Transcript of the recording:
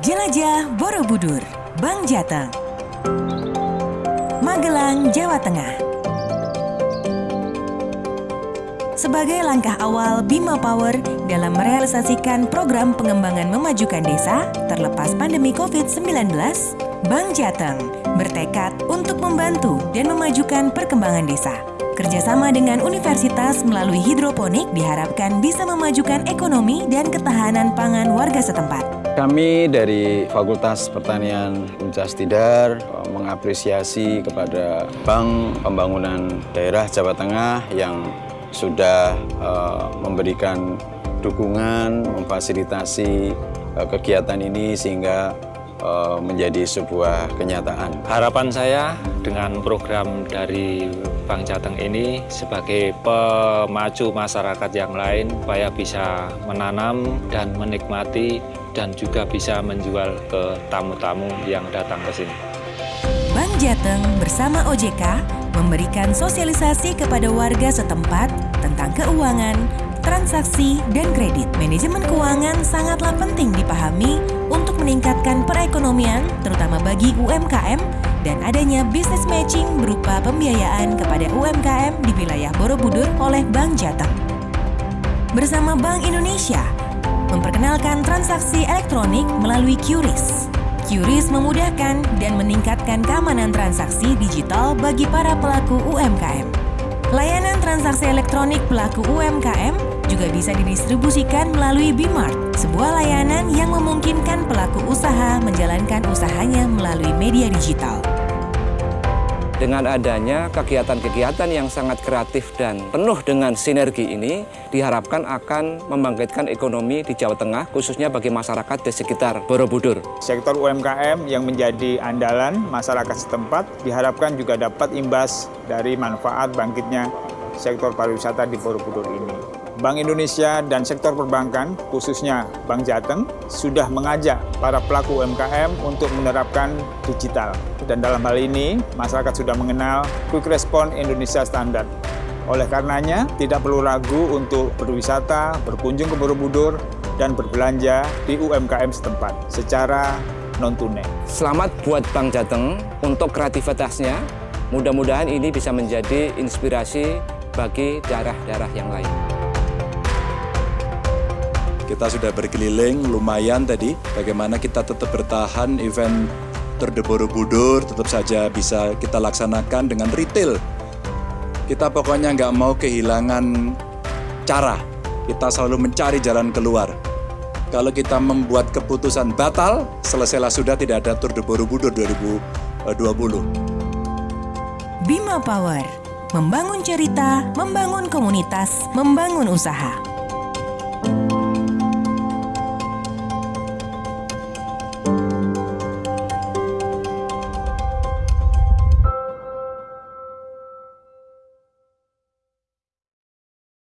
Jelajah Borobudur, Bang Jateng. Magelang, Jawa Tengah. Sebagai langkah awal Bima Power dalam merealisasikan program pengembangan memajukan desa terlepas pandemi COVID-19, Bank Jateng bertekad untuk membantu dan memajukan perkembangan desa. Kerjasama dengan universitas melalui hidroponik diharapkan bisa memajukan ekonomi dan ketahanan pangan warga setempat. Kami dari Fakultas Pertanian Uncas Tidar eh, mengapresiasi kepada Bank Pembangunan Daerah Jawa Tengah yang sudah uh, memberikan dukungan, memfasilitasi uh, kegiatan ini sehingga uh, menjadi sebuah kenyataan. Harapan saya dengan program dari Bank Jateng ini sebagai pemacu masyarakat yang lain supaya bisa menanam dan menikmati dan juga bisa menjual ke tamu-tamu yang datang ke sini. Bank Jateng bersama OJK memberikan sosialisasi kepada warga setempat tentang keuangan, transaksi, dan kredit. Manajemen keuangan sangatlah penting dipahami untuk meningkatkan perekonomian, terutama bagi UMKM, dan adanya business matching berupa pembiayaan kepada UMKM di wilayah Borobudur oleh Bank Jateng. Bersama Bank Indonesia, memperkenalkan transaksi elektronik melalui QRIS. QRIS memudahkan dan meningkatkan keamanan transaksi digital bagi para pelaku UMKM. Layanan transaksi elektronik pelaku UMKM juga bisa didistribusikan melalui Bimart, sebuah layanan yang memungkinkan pelaku usaha menjalankan usahanya melalui media digital. Dengan adanya kegiatan-kegiatan yang sangat kreatif dan penuh dengan sinergi ini, diharapkan akan membangkitkan ekonomi di Jawa Tengah, khususnya bagi masyarakat di sekitar Borobudur. Sektor UMKM yang menjadi andalan masyarakat setempat diharapkan juga dapat imbas dari manfaat bangkitnya sektor pariwisata di Borobudur ini. Bank Indonesia dan sektor perbankan, khususnya Bank Jateng, sudah mengajak para pelaku UMKM untuk menerapkan digital. Dan dalam hal ini, masyarakat sudah mengenal Quick Response Indonesia Standard. Oleh karenanya, tidak perlu ragu untuk berwisata, berkunjung ke Borobudur, dan berbelanja di UMKM setempat secara non-tunai. Selamat buat Bank Jateng untuk kreativitasnya. Mudah-mudahan ini bisa menjadi inspirasi bagi daerah-daerah yang lain. Kita sudah berkeliling lumayan tadi, bagaimana kita tetap bertahan event Tour de Borobudur tetap saja bisa kita laksanakan dengan retail. Kita pokoknya nggak mau kehilangan cara, kita selalu mencari jalan keluar. Kalau kita membuat keputusan batal, selesailah sudah tidak ada Tour de Borobudur 2020. Bima Power, membangun cerita, membangun komunitas, membangun usaha.